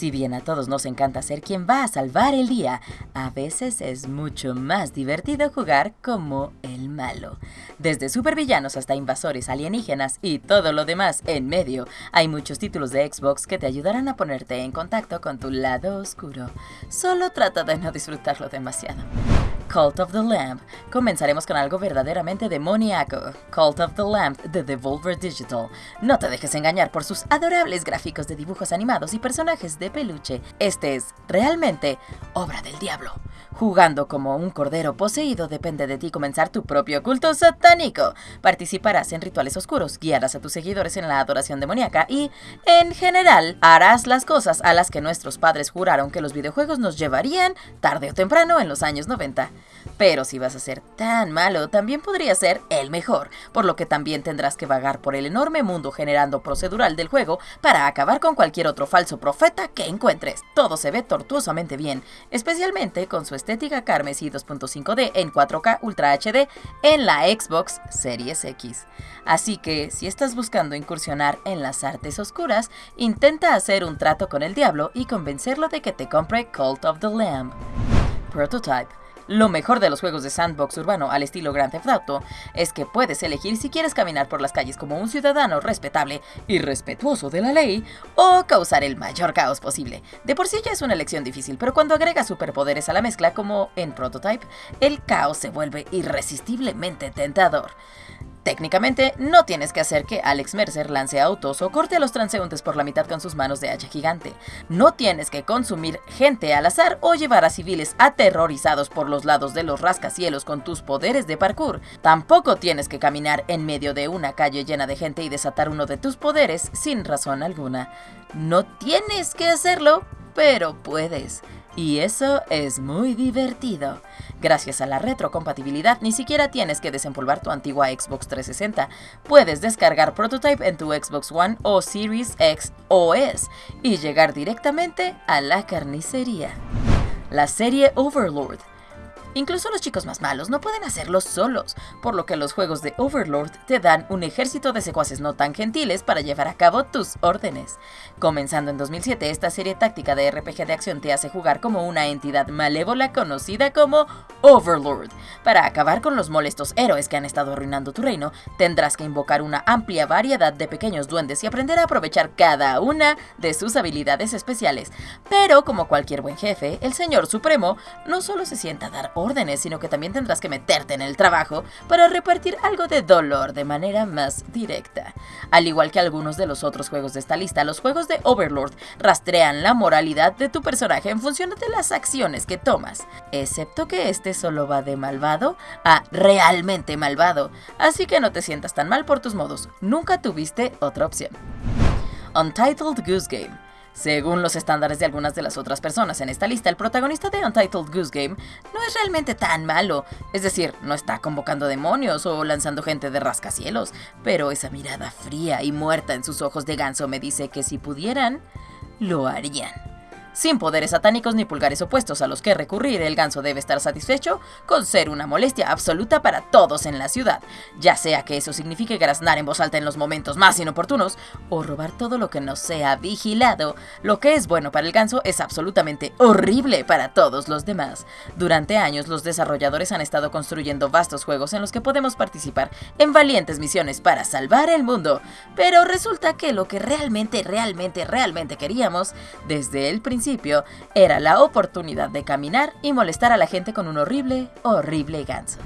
Si bien a todos nos encanta ser quien va a salvar el día, a veces es mucho más divertido jugar como el malo. Desde supervillanos hasta invasores alienígenas y todo lo demás en medio, hay muchos títulos de Xbox que te ayudarán a ponerte en contacto con tu lado oscuro. Solo trata de no disfrutarlo demasiado. Cult of the Lamp. Comenzaremos con algo verdaderamente demoníaco. Cult of the Lamp de Devolver Digital. No te dejes engañar por sus adorables gráficos de dibujos animados y personajes de peluche. Este es realmente obra del diablo. Jugando como un cordero poseído depende de ti comenzar tu propio culto satánico. Participarás en rituales oscuros, guiarás a tus seguidores en la adoración demoníaca y, en general, harás las cosas a las que nuestros padres juraron que los videojuegos nos llevarían tarde o temprano en los años 90. Pero si vas a ser tan malo, también podría ser el mejor, por lo que también tendrás que vagar por el enorme mundo generando procedural del juego para acabar con cualquier otro falso profeta que encuentres. Todo se ve tortuosamente bien, especialmente con su estética carmesí 2.5D en 4K Ultra HD en la Xbox Series X. Así que, si estás buscando incursionar en las artes oscuras, intenta hacer un trato con el diablo y convencerlo de que te compre Cult of the Lamb. Prototype lo mejor de los juegos de sandbox urbano al estilo Grand Theft Auto es que puedes elegir si quieres caminar por las calles como un ciudadano respetable y respetuoso de la ley o causar el mayor caos posible. De por sí ya es una elección difícil, pero cuando agregas superpoderes a la mezcla como en Prototype, el caos se vuelve irresistiblemente tentador. Técnicamente, no tienes que hacer que Alex Mercer lance autos o corte a los transeúntes por la mitad con sus manos de hacha gigante. No tienes que consumir gente al azar o llevar a civiles aterrorizados por los lados de los rascacielos con tus poderes de parkour. Tampoco tienes que caminar en medio de una calle llena de gente y desatar uno de tus poderes sin razón alguna. No tienes que hacerlo, pero puedes. Y eso es muy divertido. Gracias a la retrocompatibilidad, ni siquiera tienes que desempolvar tu antigua Xbox 360. Puedes descargar Prototype en tu Xbox One o Series X OS y llegar directamente a la carnicería. La serie Overlord Incluso los chicos más malos no pueden hacerlo solos, por lo que los juegos de Overlord te dan un ejército de secuaces no tan gentiles para llevar a cabo tus órdenes. Comenzando en 2007, esta serie táctica de RPG de acción te hace jugar como una entidad malévola conocida como Overlord. Para acabar con los molestos héroes que han estado arruinando tu reino, tendrás que invocar una amplia variedad de pequeños duendes y aprender a aprovechar cada una de sus habilidades especiales. Pero como cualquier buen jefe, el Señor Supremo no solo se sienta a dar órdenes, sino que también tendrás que meterte en el trabajo para repartir algo de dolor de manera más directa. Al igual que algunos de los otros juegos de esta lista, los juegos de Overlord rastrean la moralidad de tu personaje en función de las acciones que tomas, excepto que este solo va de malvado a realmente malvado, así que no te sientas tan mal por tus modos, nunca tuviste otra opción. Untitled Goose Game según los estándares de algunas de las otras personas en esta lista, el protagonista de Untitled Goose Game no es realmente tan malo. Es decir, no está convocando demonios o lanzando gente de rascacielos, pero esa mirada fría y muerta en sus ojos de ganso me dice que si pudieran, lo harían. Sin poderes satánicos ni pulgares opuestos a los que recurrir, el ganso debe estar satisfecho con ser una molestia absoluta para todos en la ciudad, ya sea que eso signifique graznar en voz alta en los momentos más inoportunos o robar todo lo que no sea vigilado. Lo que es bueno para el ganso es absolutamente horrible para todos los demás. Durante años los desarrolladores han estado construyendo vastos juegos en los que podemos participar en valientes misiones para salvar el mundo, pero resulta que lo que realmente, realmente, realmente queríamos desde el era la oportunidad de caminar y molestar a la gente con un horrible, horrible ganso.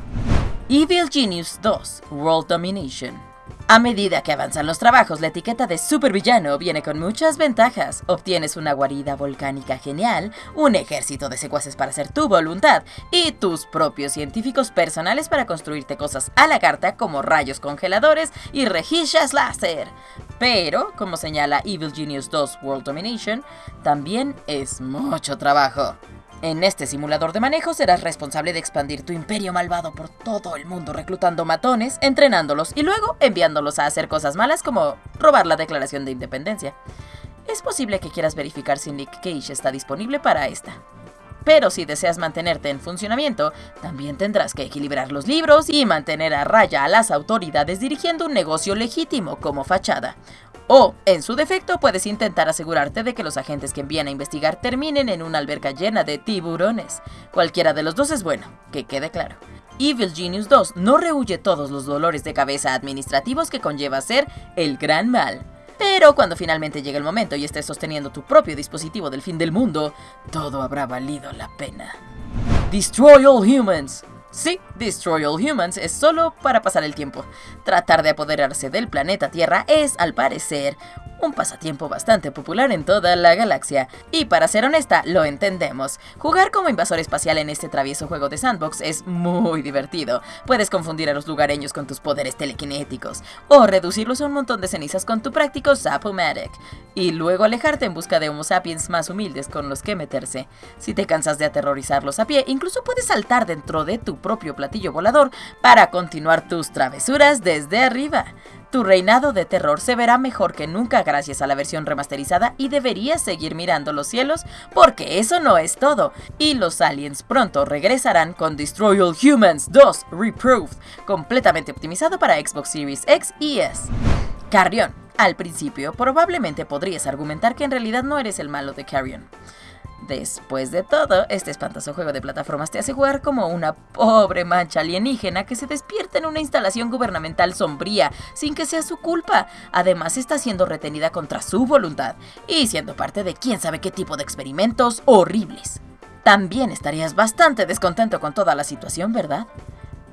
Evil Genius 2 World Domination a medida que avanzan los trabajos, la etiqueta de supervillano viene con muchas ventajas. Obtienes una guarida volcánica genial, un ejército de secuaces para hacer tu voluntad y tus propios científicos personales para construirte cosas a la carta como rayos congeladores y rejillas láser. Pero, como señala Evil Genius 2 World Domination, también es mucho trabajo. En este simulador de manejo serás responsable de expandir tu imperio malvado por todo el mundo reclutando matones, entrenándolos y luego enviándolos a hacer cosas malas como robar la declaración de independencia. Es posible que quieras verificar si Nick Cage está disponible para esta. Pero si deseas mantenerte en funcionamiento, también tendrás que equilibrar los libros y mantener a raya a las autoridades dirigiendo un negocio legítimo como fachada. O, en su defecto, puedes intentar asegurarte de que los agentes que envían a investigar terminen en una alberca llena de tiburones. Cualquiera de los dos es bueno, que quede claro. Evil Genius 2 no rehuye todos los dolores de cabeza administrativos que conlleva ser el gran mal. Pero cuando finalmente llegue el momento y estés sosteniendo tu propio dispositivo del fin del mundo, todo habrá valido la pena. Destroy All Humans. Sí, Destroy All Humans es solo para pasar el tiempo. Tratar de apoderarse del planeta Tierra es, al parecer, un pasatiempo bastante popular en toda la galaxia. Y para ser honesta, lo entendemos. Jugar como invasor espacial en este travieso juego de sandbox es muy divertido. Puedes confundir a los lugareños con tus poderes telequinéticos, o reducirlos a un montón de cenizas con tu práctico Zapomatic, y luego alejarte en busca de Homo sapiens más humildes con los que meterse. Si te cansas de aterrorizarlos a pie, incluso puedes saltar dentro de tu propio platillo volador para continuar tus travesuras desde arriba. Tu reinado de terror se verá mejor que nunca gracias a la versión remasterizada y deberías seguir mirando los cielos porque eso no es todo. Y los aliens pronto regresarán con Destroy All Humans 2 Reproved, completamente optimizado para Xbox Series X y S. Carrion. Al principio, probablemente podrías argumentar que en realidad no eres el malo de Carrion. Después de todo, este espantoso juego de plataformas te hace jugar como una pobre mancha alienígena que se despierta en una instalación gubernamental sombría sin que sea su culpa. Además, está siendo retenida contra su voluntad y siendo parte de quién sabe qué tipo de experimentos horribles. También estarías bastante descontento con toda la situación, ¿verdad?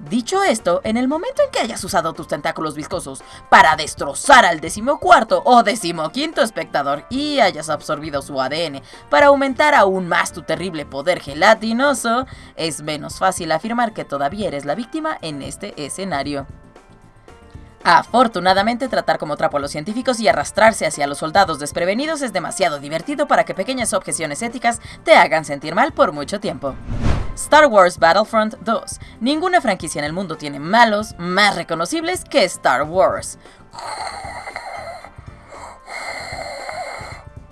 Dicho esto, en el momento en que hayas usado tus tentáculos viscosos para destrozar al decimocuarto o decimoquinto espectador y hayas absorbido su ADN para aumentar aún más tu terrible poder gelatinoso, es menos fácil afirmar que todavía eres la víctima en este escenario. Afortunadamente, tratar como trapo a los científicos y arrastrarse hacia los soldados desprevenidos es demasiado divertido para que pequeñas objeciones éticas te hagan sentir mal por mucho tiempo. Star Wars Battlefront 2. Ninguna franquicia en el mundo tiene malos más reconocibles que Star Wars.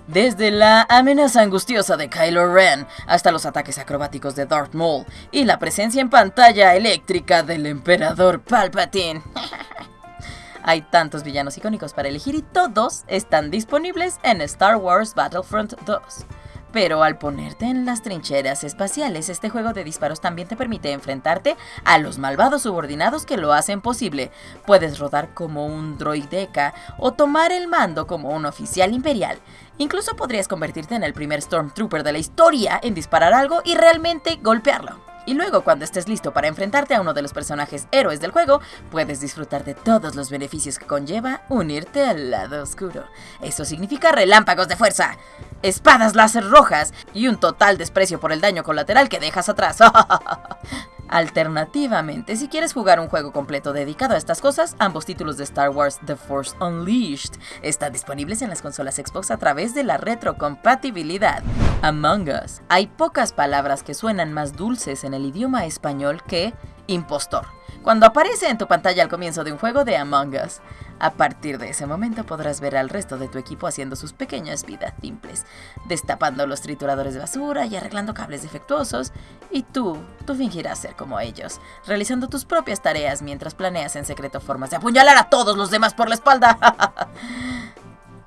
Desde la amenaza angustiosa de Kylo Ren hasta los ataques acrobáticos de Darth Maul y la presencia en pantalla eléctrica del emperador Palpatine. Hay tantos villanos icónicos para elegir y todos están disponibles en Star Wars Battlefront 2. Pero al ponerte en las trincheras espaciales, este juego de disparos también te permite enfrentarte a los malvados subordinados que lo hacen posible. Puedes rodar como un droideca o tomar el mando como un oficial imperial. Incluso podrías convertirte en el primer Stormtrooper de la historia en disparar algo y realmente golpearlo. Y luego, cuando estés listo para enfrentarte a uno de los personajes héroes del juego, puedes disfrutar de todos los beneficios que conlleva unirte al lado oscuro. Eso significa relámpagos de fuerza, espadas láser rojas y un total desprecio por el daño colateral que dejas atrás. Alternativamente, si quieres jugar un juego completo dedicado a estas cosas, ambos títulos de Star Wars The Force Unleashed están disponibles en las consolas Xbox a través de la retrocompatibilidad. Among Us. Hay pocas palabras que suenan más dulces en el idioma español que impostor cuando aparece en tu pantalla al comienzo de un juego de Among Us. A partir de ese momento podrás ver al resto de tu equipo haciendo sus pequeñas vidas simples, destapando los trituradores de basura y arreglando cables defectuosos, y tú, tú fingirás ser como ellos, realizando tus propias tareas mientras planeas en secreto formas de apuñalar a todos los demás por la espalda.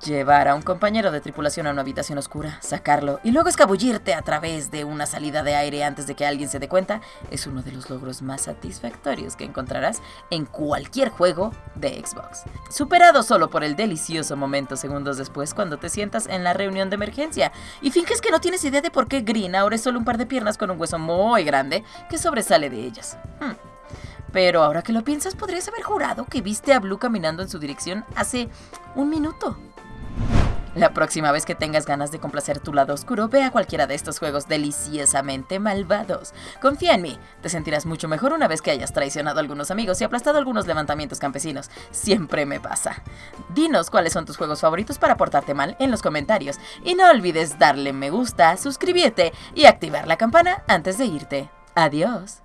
Llevar a un compañero de tripulación a una habitación oscura, sacarlo y luego escabullirte a través de una salida de aire antes de que alguien se dé cuenta es uno de los logros más satisfactorios que encontrarás en cualquier juego de Xbox. Superado solo por el delicioso momento segundos después cuando te sientas en la reunión de emergencia y finges que no tienes idea de por qué Green ahora es solo un par de piernas con un hueso muy grande que sobresale de ellas. Hmm. Pero ahora que lo piensas, podrías haber jurado que viste a Blue caminando en su dirección hace un minuto. La próxima vez que tengas ganas de complacer tu lado oscuro, ve a cualquiera de estos juegos deliciosamente malvados. Confía en mí, te sentirás mucho mejor una vez que hayas traicionado a algunos amigos y aplastado algunos levantamientos campesinos. Siempre me pasa. Dinos cuáles son tus juegos favoritos para portarte mal en los comentarios. Y no olvides darle me gusta, suscribirte y activar la campana antes de irte. Adiós.